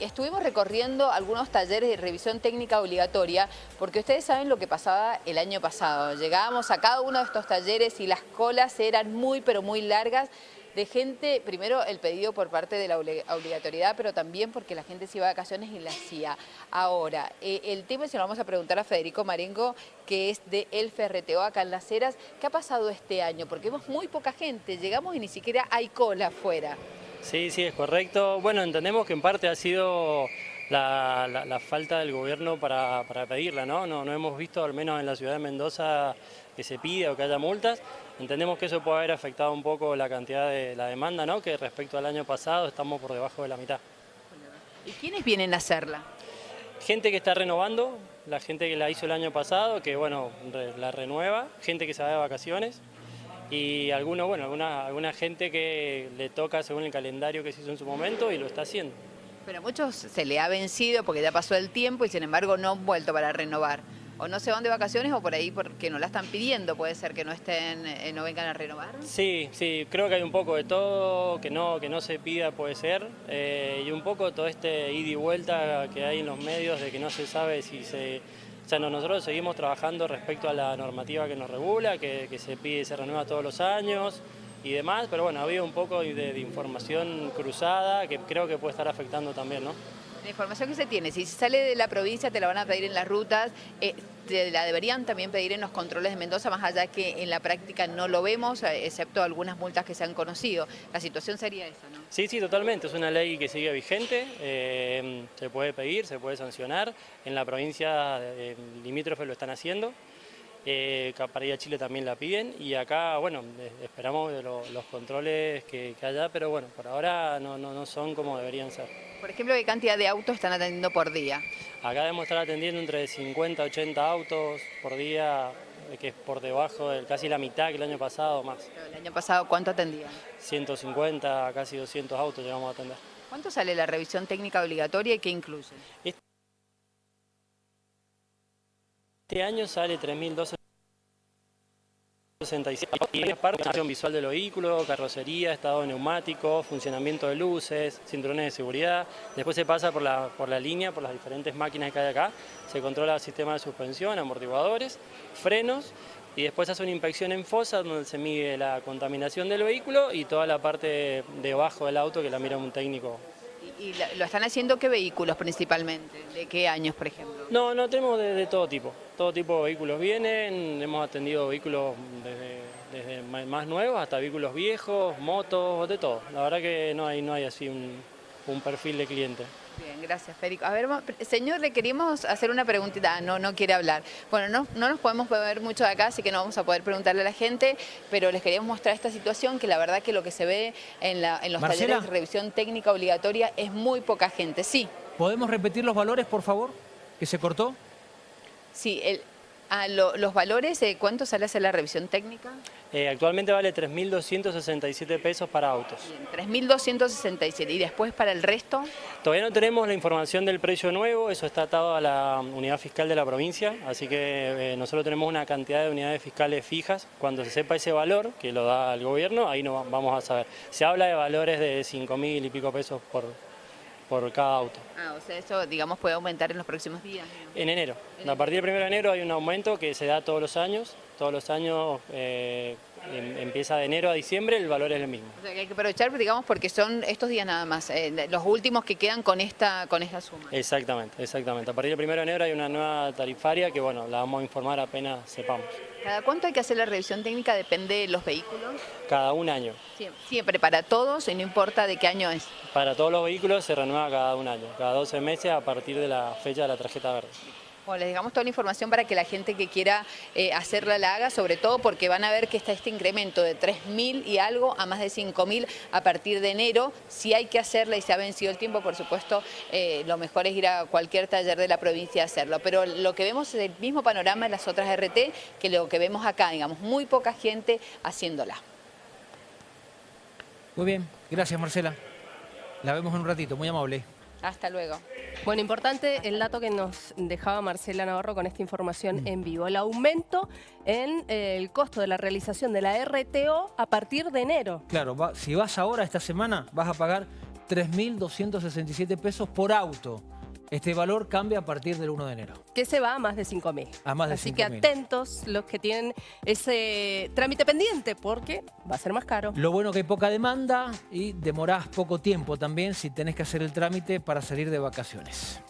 Estuvimos recorriendo algunos talleres de revisión técnica obligatoria porque ustedes saben lo que pasaba el año pasado. Llegábamos a cada uno de estos talleres y las colas eran muy pero muy largas de gente, primero el pedido por parte de la obligatoriedad, pero también porque la gente se iba de vacaciones y la hacía. Ahora, eh, el tema se lo vamos a preguntar a Federico Marengo, que es de El Ferreteo acá en Las Heras. ¿Qué ha pasado este año? Porque vemos muy poca gente, llegamos y ni siquiera hay cola afuera. Sí, sí, es correcto. Bueno, entendemos que en parte ha sido la, falta del gobierno para, pedirla, ¿no? ¿no? No hemos visto, al menos en la ciudad de Mendoza, que se pida o que haya multas. Entendemos que eso puede haber afectado un poco la cantidad de la demanda, ¿no? Que respecto al año pasado estamos por debajo de la mitad. ¿Y quiénes vienen a hacerla? Gente que está renovando, la gente que la hizo el año pasado, que bueno, la renueva, gente que se va de vacaciones, y alguno, bueno, alguna, alguna gente que le toca según el calendario que se hizo en su momento y lo está haciendo. Pero a muchos se le ha vencido porque ya pasó el tiempo y sin embargo no han vuelto para renovar. O no se van de vacaciones o por ahí porque no la están pidiendo, puede ser que no estén, eh, no vengan a renovar. Sí, sí, creo que hay un poco de todo, que no, que no se pida puede ser, eh, y un poco todo este ida y vuelta que hay en los medios de que no se sabe si se sea, nosotros seguimos trabajando respecto a la normativa que nos regula, que, se pide y se renueva todos los años y demás, pero bueno, había un poco de, información cruzada que creo que puede estar afectando también, ¿no? La información que se tiene, si sale de la provincia te la van a pedir en las rutas, eh, te la deberían también pedir en los controles de Mendoza, más allá que en la práctica no lo vemos, eh, excepto algunas multas que se han conocido. La situación sería esa, ¿no? Sí, sí, totalmente. Es una ley que sigue vigente, eh, se puede pedir, se puede sancionar. En la provincia limítrofe lo están haciendo. Eh, para ir a Chile también la piden y acá, bueno, esperamos los controles que, haya, pero bueno, por ahora no, no, son como deberían ser. Por ejemplo, ¿qué cantidad de autos están atendiendo por día? Acá debemos estar atendiendo entre 50 y 80 autos por día, que es por debajo de casi la mitad que el año pasado más. ¿El año pasado cuánto atendían? 150, casi 200 autos llegamos a atender. ¿Cuánto sale la revisión técnica obligatoria y qué incluye? Este año sale 3.267 y parte visual del vehículo, carrocería, estado neumático, funcionamiento de luces, cinturones de seguridad. Después se pasa por la, por la línea, por las diferentes máquinas que hay acá. Se controla el sistema de suspensión, amortiguadores, frenos y después hace una inspección en fosa donde se mide la contaminación del vehículo y toda la parte debajo del auto que la mira un técnico ¿Y lo están haciendo qué vehículos principalmente? ¿De qué años, por ejemplo? No, no, tenemos de, todo tipo. Todo tipo de vehículos vienen, hemos atendido vehículos desde, más nuevos hasta vehículos viejos, motos, de todo. La verdad que no hay, no hay así un perfil de cliente. Bien, gracias, Federico. A ver, señor, le queríamos hacer una preguntita. Ah, no, no quiere hablar. Bueno, no, no nos podemos ver mucho de acá, así que no vamos a poder preguntarle a la gente, pero les queríamos mostrar esta situación, que la verdad que lo que se ve en, los talleres de revisión técnica obligatoria es muy poca gente. Sí. ¿Podemos repetir los valores, por favor, que se cortó? Sí, el, Ah, ¿Los valores, de cuánto sale hacer la revisión técnica? Eh, actualmente vale 3.267 pesos para autos. 3.267. ¿Y después para el resto? Todavía no tenemos la información del precio nuevo, eso está atado a la unidad fiscal de la provincia, así que eh, nosotros tenemos una cantidad de unidades fiscales fijas. Cuando se sepa ese valor, que lo da el gobierno, ahí no vamos a saber. Se habla de valores de 5.000 y pico pesos por, por cada auto. Ah, o sea, eso, digamos, puede aumentar en los próximos días. En enero. a partir del 1 de enero hay un aumento que se da todos los años. Todos los años eh, em, empieza de enero a diciembre, el valor es el mismo. O sea, que hay que aprovechar, digamos, porque son estos días nada más, eh, los últimos que quedan con esta, con esta suma. Exactamente, exactamente. A partir del 1 de enero hay una nueva tarifaria que, bueno, la vamos a informar apenas sepamos. ¿Cada cuánto hay que hacer la revisión técnica? ¿Depende de los vehículos? Cada un año. Siempre, para todos y no importa de qué año es. Para todos los vehículos se renueva cada un año, cada 12 meses a partir de la fecha de la tarjeta verde. Bueno, les dejamos toda la información para que la gente que quiera eh, hacerla la haga, sobre todo porque van a ver que está este incremento de 3.000 y algo a más de 5.000 a partir de enero. Si hay que hacerla y se ha vencido el tiempo, por supuesto, eh, lo mejor es ir a cualquier taller de la provincia a hacerlo. Pero lo que vemos es el mismo panorama en las otras RT que lo que vemos acá, digamos, muy poca gente haciéndola. Muy bien, gracias Marcela. La vemos en un ratito, muy amable. Hasta luego. Bueno, importante el dato que nos dejaba Marcela Navarro con esta información mm. en vivo. El aumento en eh, el costo de la realización de la RTO a partir de enero. Claro, si vas ahora esta semana vas a pagar 3.267 pesos por auto. Este valor cambia a partir del 1 de enero. Que se va a más de 5.000. A más de Así que 5.000. atentos los que tienen ese trámite pendiente porque va a ser más caro. Lo bueno que hay poca demanda y demorás poco tiempo también si tenés que hacer el trámite para salir de vacaciones.